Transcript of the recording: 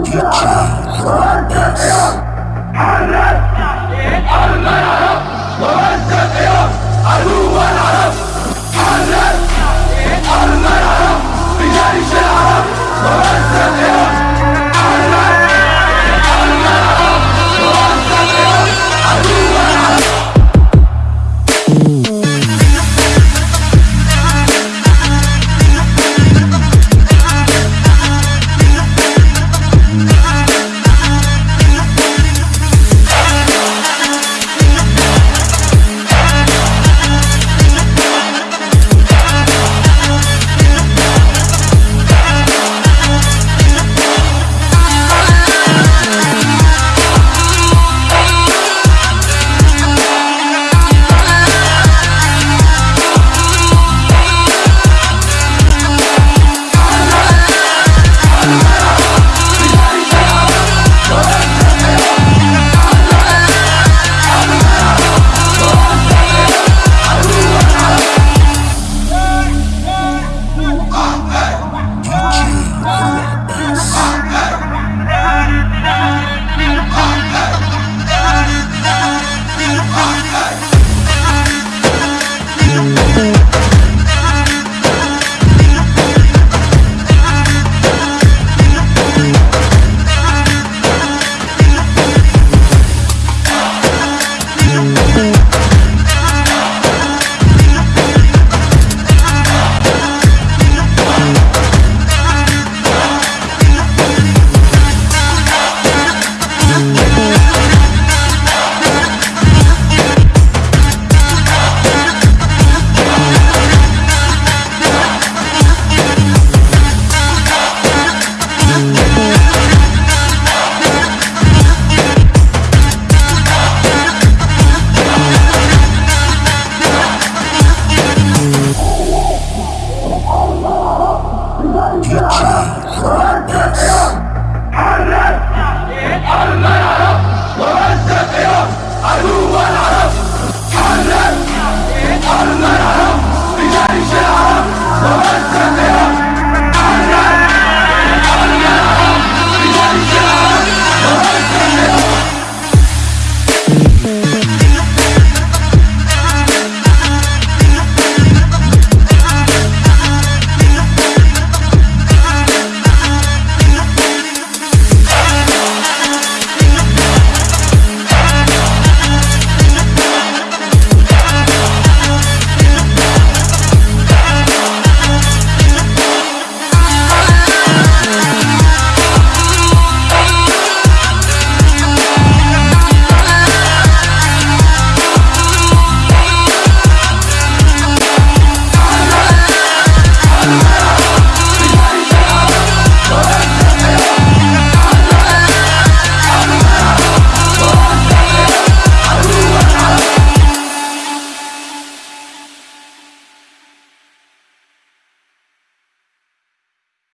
Allah'a emanet Allah.